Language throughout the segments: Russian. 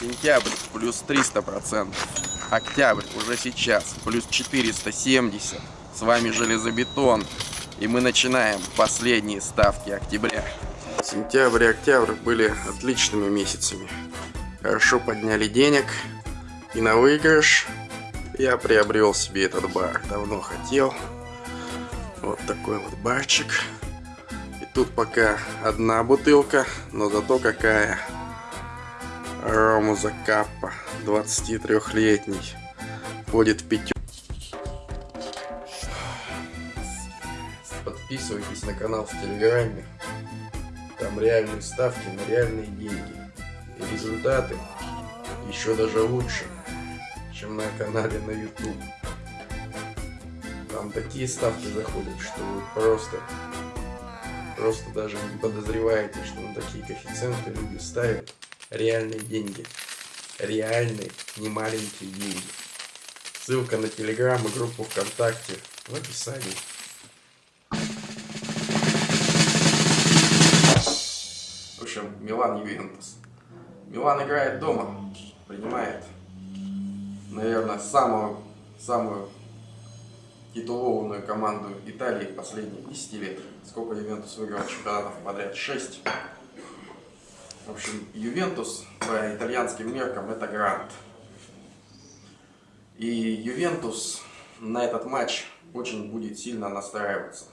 Сентябрь плюс 300%. Октябрь уже сейчас плюс 470. С вами Железобетон. И мы начинаем последние ставки октября. Сентябрь и октябрь были отличными месяцами. Хорошо подняли денег. И на выигрыш я приобрел себе этот бар. Давно хотел. Вот такой вот барчик. И тут пока одна бутылка, но зато какая. Рому Закаппа, 23-летний. Входит в пятерку. Подписывайтесь на канал в Телеграме. Там реальные ставки на реальные деньги. И результаты еще даже лучше, чем на канале на YouTube. Там такие ставки заходят, что вы просто, просто даже не подозреваете, что на такие коэффициенты люди ставят реальные деньги. Реальные, не маленькие деньги. Ссылка на Телеграм и группу ВКонтакте в описании. В общем, Милан Ювентус. Милан играет дома, принимает, наверное, самую, самую титулованную команду Италии последних 10 лет. Сколько Ювентус выиграл чемпионатов подряд? 6. В общем, Ювентус по итальянским меркам это грант. И Ювентус на этот матч очень будет сильно настраиваться.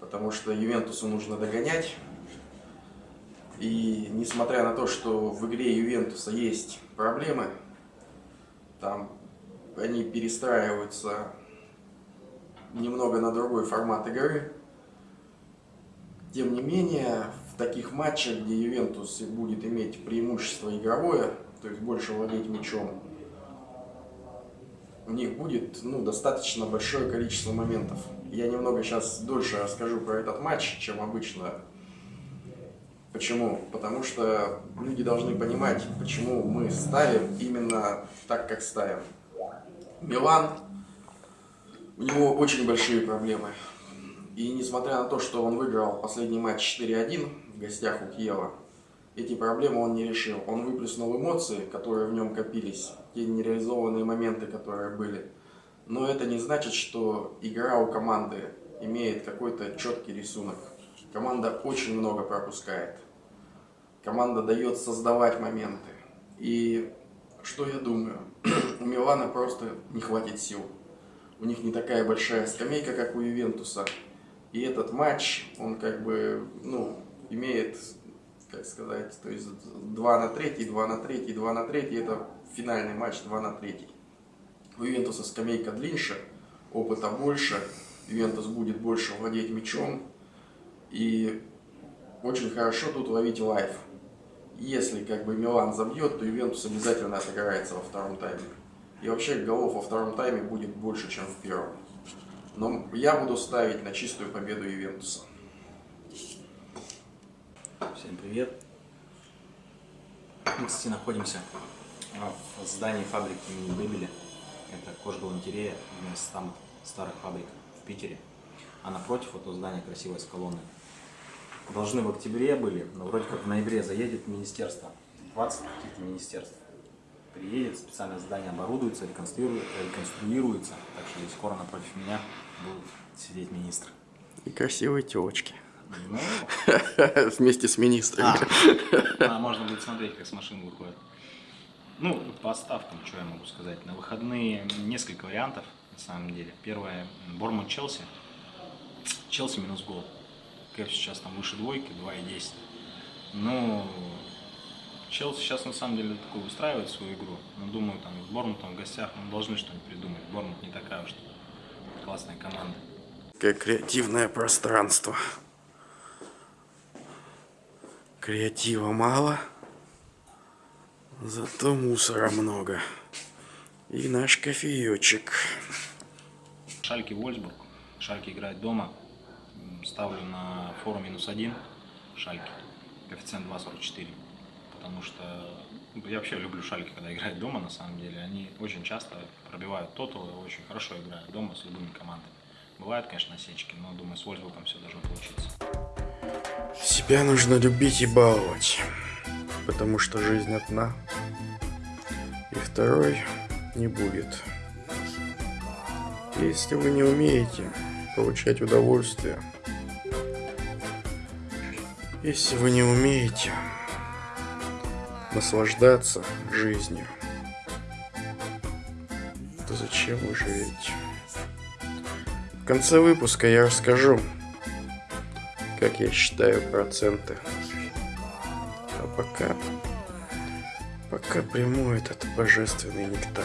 Потому что Ювентусу нужно догонять. И несмотря на то, что в игре Ювентуса есть проблемы, там они перестраиваются немного на другой формат игры. Тем не менее, в таких матчах, где Ювентус будет иметь преимущество игровое, то есть больше владеть мячом, у них будет ну, достаточно большое количество моментов. Я немного сейчас дольше расскажу про этот матч, чем обычно. Почему? Потому что люди должны понимать, почему мы ставим именно так, как ставим. Милан, у него очень большие проблемы. И несмотря на то, что он выиграл последний матч 4-1 гостях у Киева, эти проблемы он не решил. Он выплеснул эмоции, которые в нем копились, те нереализованные моменты, которые были. Но это не значит, что игра у команды имеет какой-то четкий рисунок. Команда очень много пропускает. Команда дает создавать моменты. И что я думаю? у Милана просто не хватит сил. У них не такая большая скамейка, как у Ювентуса. И этот матч, он как бы, ну, имеет, как сказать, то есть 2 на 3, 2 на 3, 2 на 3, это финальный матч 2 на 3. У Ювентуса скамейка длиннее, опыта больше, Ювентус будет больше владеть мячом. И очень хорошо тут ловить лайф. Если как бы Милан забьет, то Ювентус обязательно отыграется во втором тайме. И вообще голов во втором тайме будет больше, чем в первом. Но я буду ставить на чистую победу Ювентуса. Всем привет! Мы, кстати, находимся в здании фабрики имени Бебеля. Это кожгалантерея, одна из самых старых фабрик в Питере. А напротив этого здания красивая с колонной. Должны в октябре были, но вроде как в ноябре заедет министерство. 20 каких-то министерств. Приедет, специальное здание оборудуется, реконструируется, реконструируется. Так что здесь скоро напротив меня будут сидеть министры. И красивые телочки. Ну, Вместе с министрами. а, можно будет смотреть, как с машины выходят. Ну, по ставкам, что я могу сказать. На выходные несколько вариантов, на самом деле. Первое, Борман Челси. Челси минус гол. Кэп сейчас там выше двойки, 2,10. Ну, Челси сейчас на самом деле такой устраивает свою игру. Но думаю, там с Бормутом в гостях мы должны что-нибудь придумать. Бормут не такая уж классная команда. Как креативное пространство. Креатива мало, зато мусора много. И наш кофеечек. Шальки Вольсбург. Шальки играет дома. Ставлю на фору минус один. Шальки. Коэффициент 2,44. Потому что ну, я вообще люблю шальки, когда играют дома, на самом деле. Они очень часто пробивают тотал и очень хорошо играют дома с любыми командами. Бывают, конечно, осечки, но думаю, с Вольсбургом все должно получиться. Себя нужно любить и баловать. потому что жизнь одна, и второй не будет. Если вы не умеете получать удовольствие, если вы не умеете наслаждаться жизнью, то зачем вы живете? В конце выпуска я расскажу, как я считаю проценты. А пока, пока приму этот божественный нектар.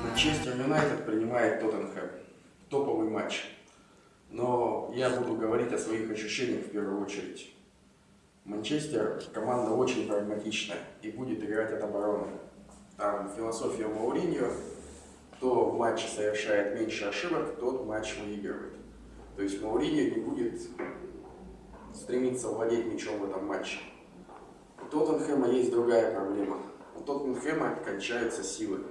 Манчестер Юнайтед принимает Тоттенхэм. Топовый матч. Но я буду говорить о своих ощущениях в первую очередь. Манчестер команда очень прагматичная и будет играть от обороны. Там философия Мауриньо, кто в матче совершает меньше ошибок, тот матч выигрывает. То есть Мауриньо не будет стремиться владеть мячом в этом матче. У Тоттенхэма есть другая проблема. У Тоттенхэма кончаются силы.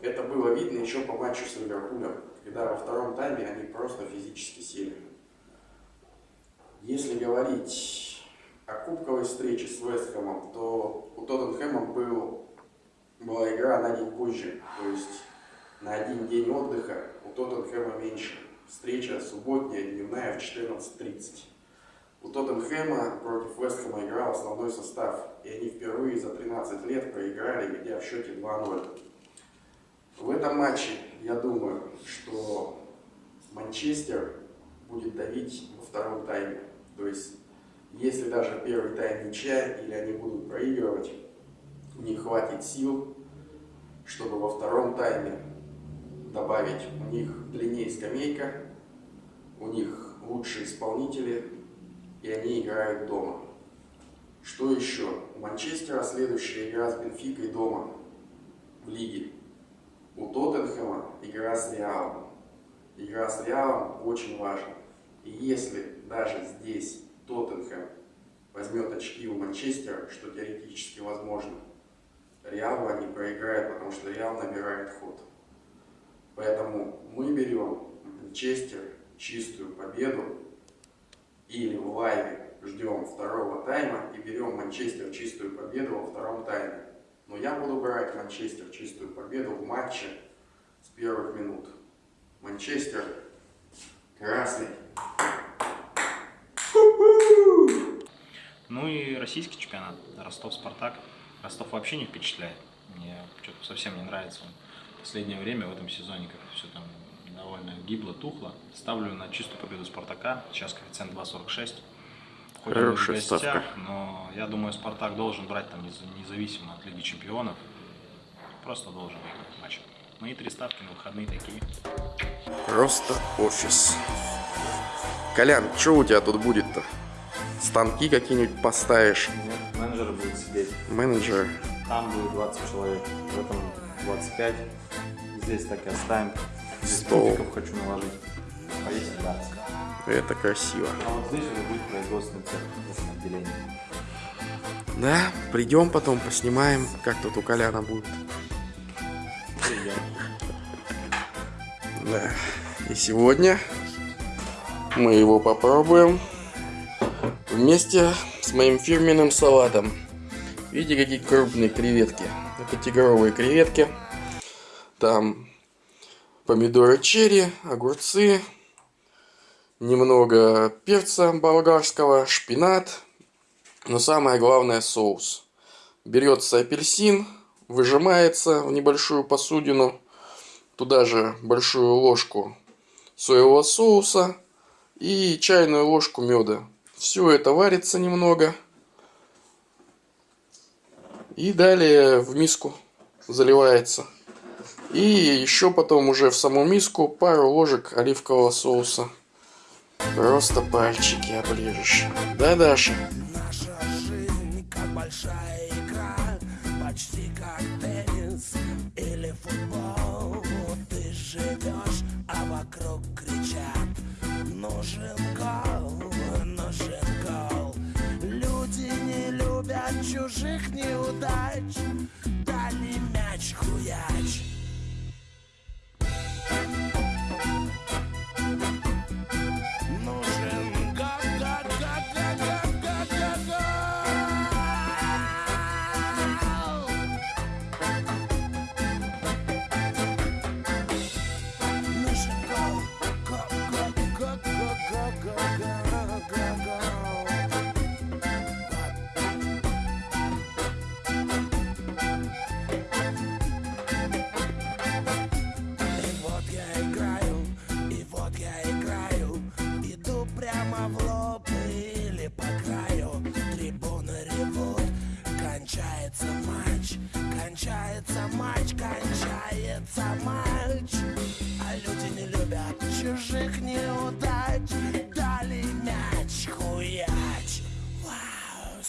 Это было видно еще по матчу с Ливерпулем, когда во втором тайме они просто физически сели. Если говорить о кубковой встрече с Вестхэмом, то у Тоттенхэма был, была игра на день позже, то есть на один день отдыха у Тоттенхэма меньше. Встреча субботняя, дневная в 14.30. У Тоттенхэма против Вестхэма играл основной состав, и они впервые за 13 лет проиграли, ведя в счете 2-0. В этом матче, я думаю, что Манчестер будет давить во втором тайме. То есть если даже первый тайм ничья или они будут проигрывать, них хватит сил, чтобы во втором тайме добавить у них длиннее скамейка, у них лучшие исполнители, и они играют дома. Что еще? У Манчестера следующая игра с Бенфикой дома в лиге. У Тоттенхэма игра с Реалом. Игра с Реалом очень важна. И если даже здесь Тоттенхэм возьмет очки у Манчестера, что теоретически возможно, Реалу они проиграют, потому что Реал набирает ход. Поэтому мы берем Манчестер чистую победу или в лайве ждем второго тайма и берем Манчестер чистую победу во втором тайме. Но я буду брать Манчестер чистую победу в матче с первых минут. Манчестер красный. Ну и российский чемпионат. Ростов-Спартак. Ростов вообще не впечатляет. Мне что-то совсем не нравится он. В последнее время в этом сезоне как все там довольно гибло, тухло. Ставлю на чистую победу Спартака. Сейчас коэффициент 2.46. Хоть в гостях, но я думаю, Спартак должен брать там независимо от Лиги Чемпионов. Просто должен выиграть матч. Мои ну три ставки на выходные такие. Просто офис. Колян, что у тебя тут будет-то? станки какие-нибудь поставишь? Нет, менеджеры будут сидеть. Менеджеры? Там будет 20 человек, в этом 25. Здесь так и оставим. Здесь Стол. хочу наложить. Повесить, да. Это красиво. А вот здесь уже будет производственный цех отделении. Да, придем потом, поснимаем, как тут у Коляна будет. Да. И сегодня мы его попробуем вместе с моим фирменным салатом. Видите, какие крупные креветки. Это тигровые креветки. Там помидоры черри, огурцы, немного перца болгарского, шпинат. Но самое главное соус. Берется апельсин, выжимается в небольшую посудину. Туда же большую ложку соевого соуса и чайную ложку меда. Все это варится немного. И далее в миску заливается. И еще потом уже в саму миску пару ложек оливкового соуса. Просто пальчики оближешь. Да, Даша? Наша жизнь как большая игра, почти как теннис или футбол. Ты живешь, а вокруг кричат, нужен чужих неудач.